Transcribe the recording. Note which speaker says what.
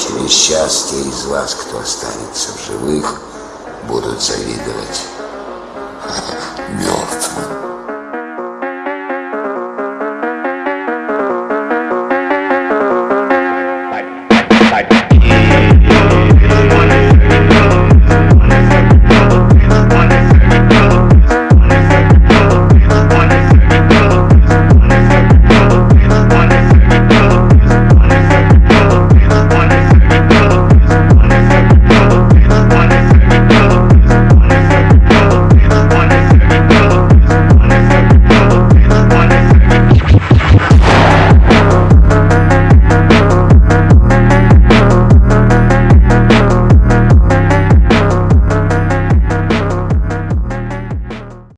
Speaker 1: Через счастье из вас, кто останется в живых, будут завидовать мертвым. I'd, I'd,